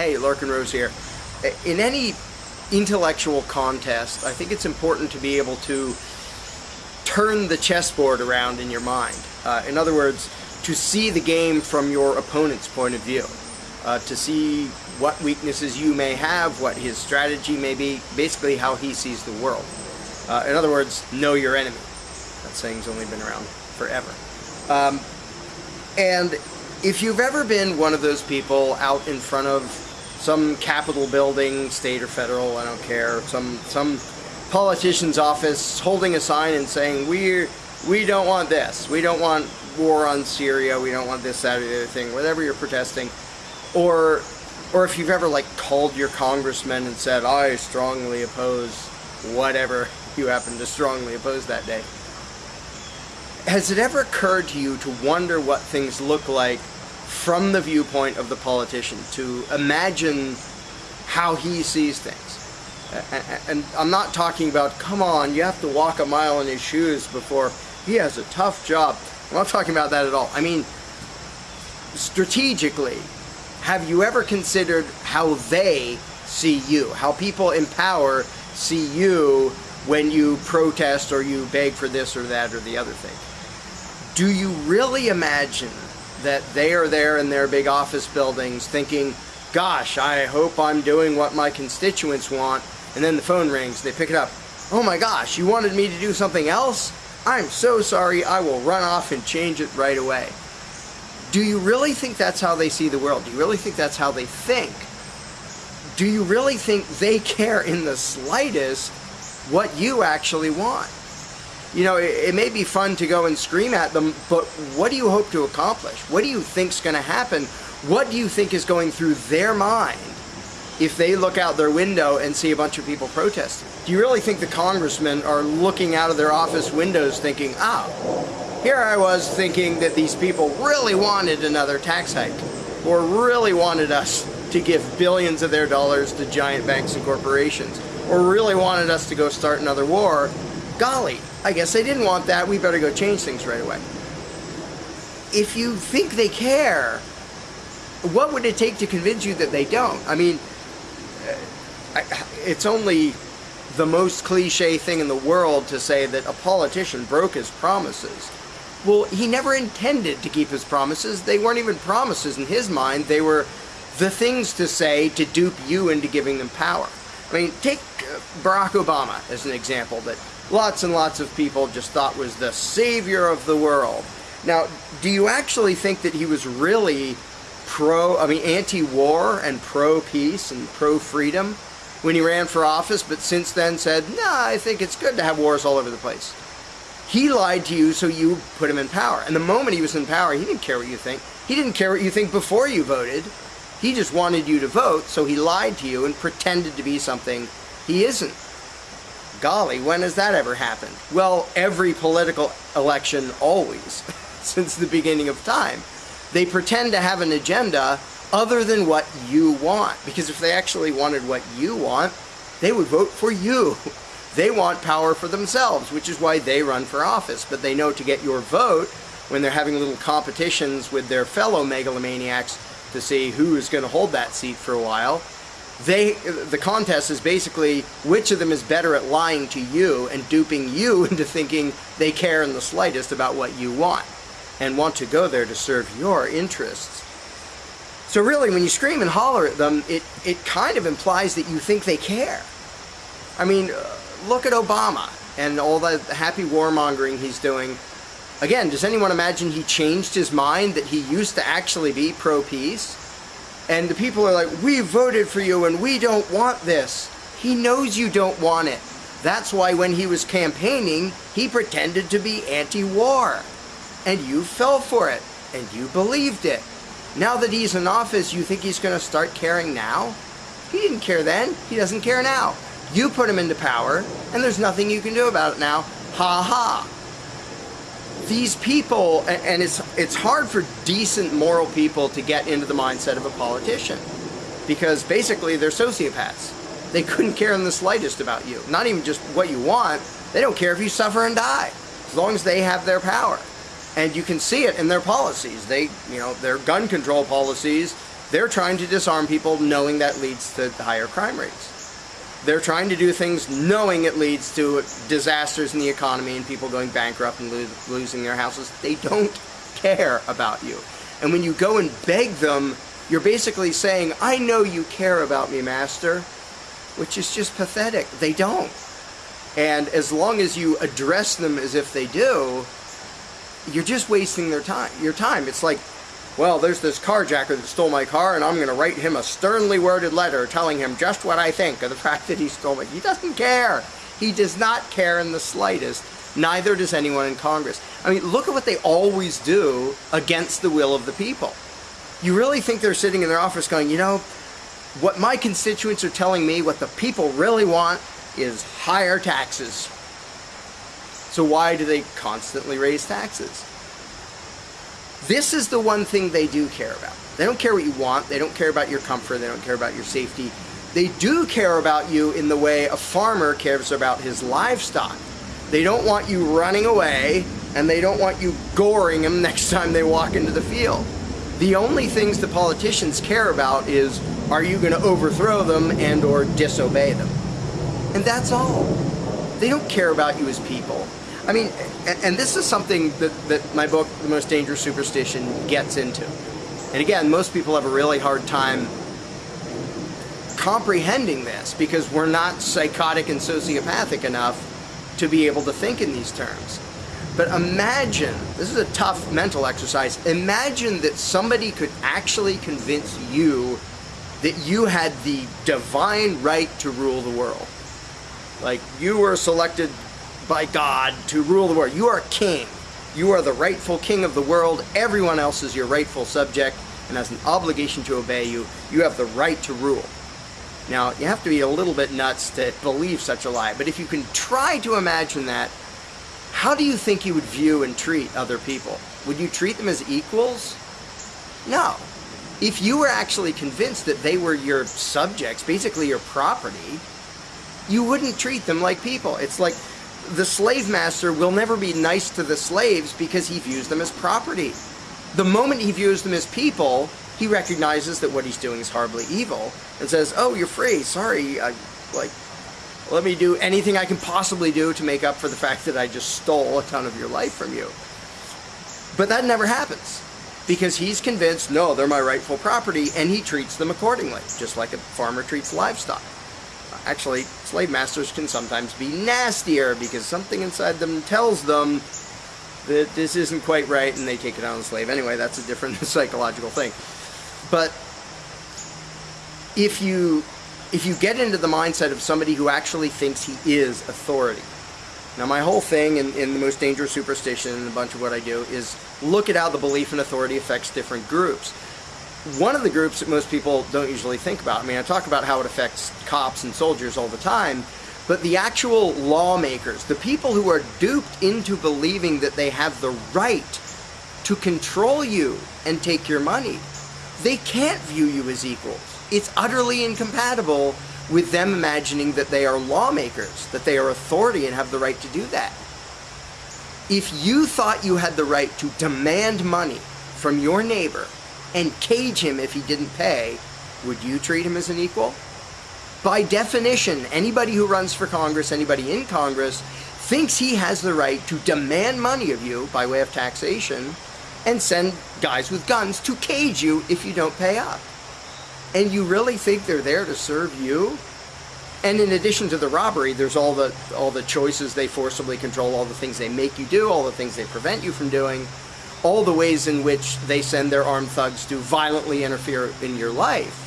Hey, Larken Rose here. In any intellectual contest, I think it's important to be able to turn the chessboard around in your mind. Uh, in other words, to see the game from your opponent's point of view. Uh, to see what weaknesses you may have, what his strategy may be, basically how he sees the world. Uh, in other words, know your enemy. That saying's only been around forever. Um, and if you've ever been one of those people out in front of some Capitol building, state or federal, I don't care, some some politician's office holding a sign and saying, we we don't want this, we don't want war on Syria, we don't want this, that, or the other thing, whatever you're protesting, or or if you've ever like called your congressman and said, I strongly oppose whatever you happen to strongly oppose that day. Has it ever occurred to you to wonder what things look like from the viewpoint of the politician, to imagine how he sees things? And I'm not talking about, come on, you have to walk a mile in his shoes before he has a tough job. I'm not talking about that at all. I mean, strategically, have you ever considered how they see you? How people in power see you when you protest or you beg for this or that or the other thing? do you really imagine that they are there in their big office buildings thinking, gosh, I hope I'm doing what my constituents want, and then the phone rings, they pick it up, oh my gosh, you wanted me to do something else? I'm so sorry, I will run off and change it right away. Do you really think that's how they see the world? Do you really think that's how they think? Do you really think they care in the slightest what you actually want? You know, it, it, may be fun to go and scream at them, but what do you hope to accomplish? What do you think's going to happen? What do you think is going through their mind if they look out their window and see a bunch of people protesting? Do you really think the congressmen are looking out of their office windows thinking, ah, here I was thinking that these people really wanted another tax hike or really wanted us to give billions of their dollars to giant banks and corporations or really wanted us to go start another war golly, I guess they didn't want that, we better go change things right away. If you think they care, what would it take to convince you that they don't? I mean, uh, it's only the most cliche thing in the world to say that a politician broke his promises. Well, he never intended to keep his promises. They weren't even promises in his mind. They were the things to say to dupe you into giving them power. I mean, take uh, Barack Obama as an example that lots and lots of people just thought was the savior of the world. Now, do you actually think that he was really pro, I mean, anti-war and pro-peace and pro-freedom when he ran for office, but since then said, nah, I think it's good to have wars all over the place. He lied to you, so you put him in power. And the moment he was in power, he didn't care what you think. He didn't care what you think before you voted. He just wanted you to vote, so he lied to you and pretended to be something he isn't. Golly, when has that ever happened? Well, every political election always, since the beginning of time. They pretend to have an agenda other than what you want. Because if they actually wanted what you want, they would vote for you. They want power for themselves, which is why they run for office. But they know to get your vote, when they're having little competitions with their fellow megalomaniacs to see who is going to hold that seat for a while, they the contest is basically which of them is better at lying to you and duping you into thinking they care in the slightest about what you want and want to go there to serve your interests. So really, when you scream and holler at them, it, it kind of implies that you think they care. I mean, uh, look at Obama and all the happy warmongering he's doing. Again, does anyone imagine he changed his mind that he used to actually be pro-peace? And the people are like, we voted for you and we don't want this. He knows you don't want it. That's why when he was campaigning, he pretended to be anti-war. And you fell for it, and you believed it. Now that he's in office, you think he's going to start caring now? He didn't care then. He doesn't care now. You put him into power, and there's nothing you can do about it now. Ha ha these people, and it's, it's hard for decent moral people to get into the mindset of a politician because basically they're sociopaths. They couldn't care in the slightest about you. Not even just what you want, they don't care if you suffer and die, as long as they have their power. And you can see it in their policies. They, you know, their gun control policies They're trying to disarm people knowing that leads to higher crime rates. They're trying to do things knowing it leads to disasters in the economy and people going bankrupt and lo losing their houses. They don't care about you. And when you go and beg them, you're basically saying, I know you care about me, master, which is just pathetic. They don't. And as long as you address them as if they do, you're just wasting their time. Your time. It's like well, there's this carjacker that stole my car and I'm going to write him a sternly worded letter telling him just what I think of the fact that he stole it. He doesn't care. He does not care in the slightest. Neither does anyone in Congress. I mean, look at what they always do against the will of the people. You really think they're sitting in their office going, you know, what my constituents are telling me, what the people really want is higher taxes. So why do they constantly raise taxes? This is the one thing they do care about. They don't care what you want. They don't care about your comfort. They don't care about your safety. They do care about you in the way a farmer cares about his livestock. They don't want you running away and they don't want you goring them next time they walk into the field. The only things the politicians care about is are you going to overthrow them and or disobey them? And that's all. They don't care about you as people. I mean, and this is something that, that my book, The Most Dangerous Superstition, gets into. And again, most people have a really hard time comprehending this because we're not psychotic and sociopathic enough to be able to think in these terms. But imagine, this is a tough mental exercise, imagine that somebody could actually convince you that you had the divine right to rule the world. Like you were selected by God to rule the world. You are king. You are the rightful king of the world. Everyone else is your rightful subject and has an obligation to obey you. You have the right to rule. Now, you have to be a little bit nuts to believe such a lie, but if you can try to imagine that, how do you think you would view and treat other people? Would you treat them as equals? No. If you were actually convinced that they were your subjects, basically your property, you wouldn't treat them like people. It's like the slave master will never be nice to the slaves because he views them as property. The moment he views them as people, he recognizes that what he's doing is horribly evil and says, oh, you're free, sorry, I, like, let me do anything I can possibly do to make up for the fact that I just stole a ton of your life from you. But that never happens because he's convinced, no, they're my rightful property, and he treats them accordingly, just like a farmer treats livestock actually, slave masters can sometimes be nastier because something inside them tells them that this isn't quite right and they take it on the slave. Anyway, that's a different psychological thing. But if you if you get into the mindset of somebody who actually thinks he is authority. Now my whole thing in, in the most dangerous superstition and a bunch of what I do is look at how the belief in authority affects different groups one of the groups that most people don't usually think about. I mean, I talk about how it affects cops and soldiers all the time, but the actual lawmakers, the people who are duped into believing that they have the right to control you and take your money, they can't view you as equals. It's utterly incompatible with them imagining that they are lawmakers, that they are authority and have the right to do that. If you thought you had the right to demand money from your neighbor and cage him if he didn't pay, would you treat him as an equal? By definition, anybody who runs for Congress, anybody in Congress, thinks he has the right to demand money of you by way of taxation and send guys with guns to cage you if you don't pay up. And you really think they're there to serve you? And in addition to the robbery, there's all the all the choices they forcibly control, all the things they make you do, all the things they prevent you from doing all the ways in which they send their armed thugs to violently interfere in your life.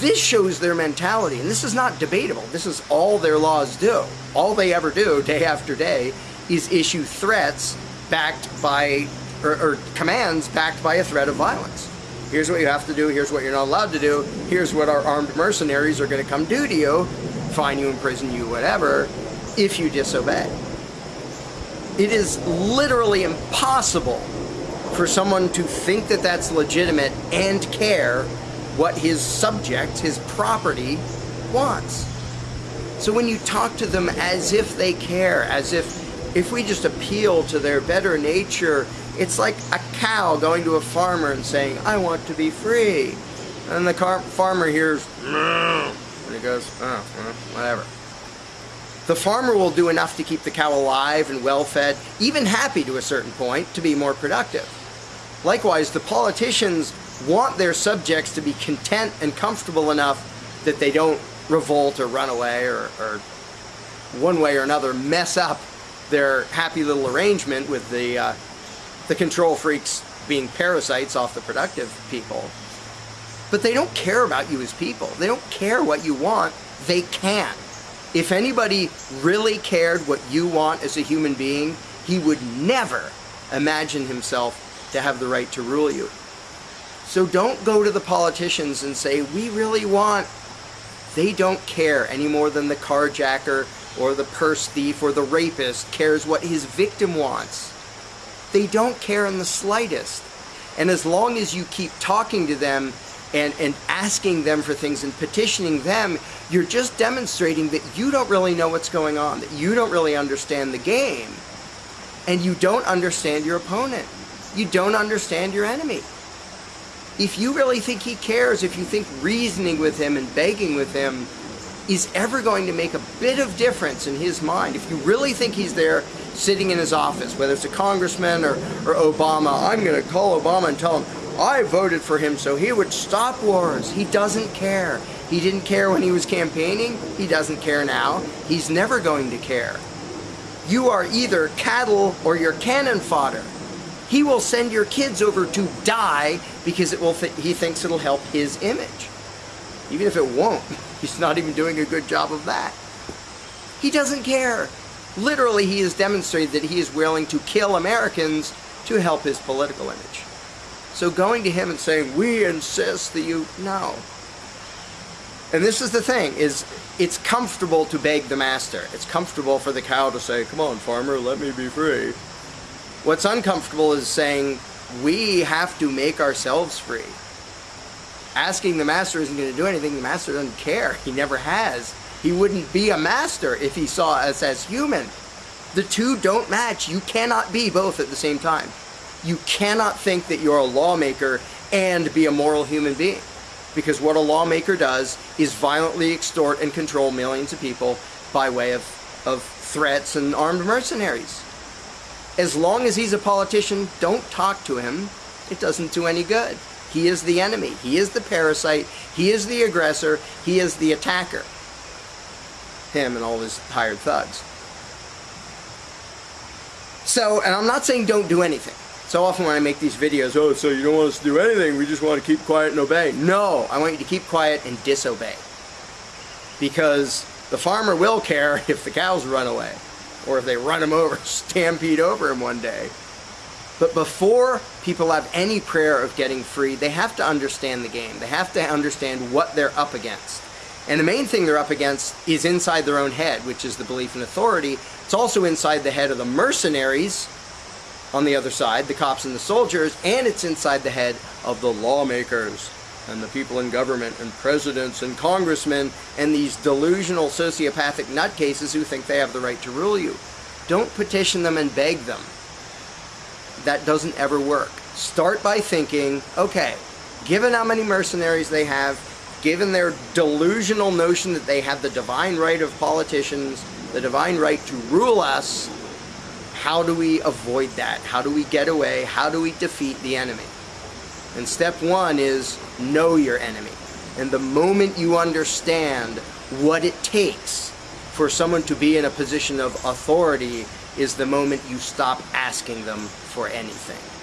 This shows their mentality, and this is not debatable. This is all their laws do. All they ever do, day after day, is issue threats backed by, or, or commands backed by a threat of violence. Here's what you have to do, here's what you're not allowed to do, here's what our armed mercenaries are going to come do to you, fine you, imprison you, whatever, if you disobey. It is literally impossible for someone to think that that's legitimate and care what his subject, his property, wants. So when you talk to them as if they care, as if if we just appeal to their better nature, It's like a cow going to a farmer and saying, I want to be free. And the farmer hears, Moo, and he goes, oh, whatever. The farmer will do enough to keep the cow alive and well fed, even happy to a certain point, to be more productive. Likewise, the politicians want their subjects to be content and comfortable enough that they don't revolt or run away or, or one way or another mess up their happy little arrangement with the, uh, the control freaks being parasites off the productive people. But they don't care about you as people. They don't care what you want. They can't. If anybody really cared what you want as a human being, he would never imagine himself to have the right to rule you. So don't go to the politicians and say, we really want. They don't care any more than the carjacker or the purse thief or the rapist cares what his victim wants. They don't care in the slightest. And as long as you keep talking to them and, and asking them for things and petitioning them, you're just demonstrating that you don't really know what's going on, that you don't really understand the game, and you don't understand your opponent. You don't understand your enemy. If you really think he cares, if you think reasoning with him and begging with him is ever going to make a bit of difference in his mind, if you really think he's there sitting in his office, whether it's a congressman or, or Obama, I'm going to call Obama and tell him, I voted for him so he would stop wars. He doesn't care. He didn't care when he was campaigning. He doesn't care now. He's never going to care. You are either cattle or you're cannon fodder. He will send your kids over to die because it will he thinks it'll help his image. Even if it won't, he's not even doing a good job of that. He doesn't care. Literally, he has demonstrated that he is willing to kill Americans to help his political image. So going to him and saying, we insist that you, no. And this is the thing, is it's comfortable to beg the master. It's comfortable for the cow to say, come on farmer, let me be free. What's uncomfortable is saying, we have to make ourselves free. Asking the master isn't going to do anything. The master doesn't care. He never has. He wouldn't be a master if he saw us as human. The two don't match. You cannot be both at the same time you cannot think that you're a lawmaker and be a moral human being. Because what a lawmaker does is violently extort and control millions of people by way of, of threats and armed mercenaries. As long as he's a politician, don't talk to him. It doesn't do any good. He is the enemy. He is the parasite. He is the aggressor. He is the attacker. Him and all his hired thugs. So, and I'm not saying don't do anything. So often when I make these videos, oh, so you don't want us to do anything, we just want to keep quiet and obey. No, I want you to keep quiet and disobey. Because the farmer will care if the cows run away, or if they run him over, stampede over him one day. But before people have any prayer of getting free, they have to understand the game. They have to understand what they're up against. And the main thing they're up against is inside their own head, which is the belief in authority. It's also inside the head of the mercenaries, on the other side, the cops and the soldiers, and it's inside the head of the lawmakers and the people in government and presidents and congressmen and these delusional sociopathic nutcases who think they have the right to rule you. Don't petition them and beg them. That doesn't ever work. Start by thinking, okay, given how many mercenaries they have, given their delusional notion that they have the divine right of politicians, the divine right to rule us, how do we avoid that? How do we get away? How do we defeat the enemy? And step one is know your enemy. And the moment you understand what it takes for someone to be in a position of authority is the moment you stop asking them for anything.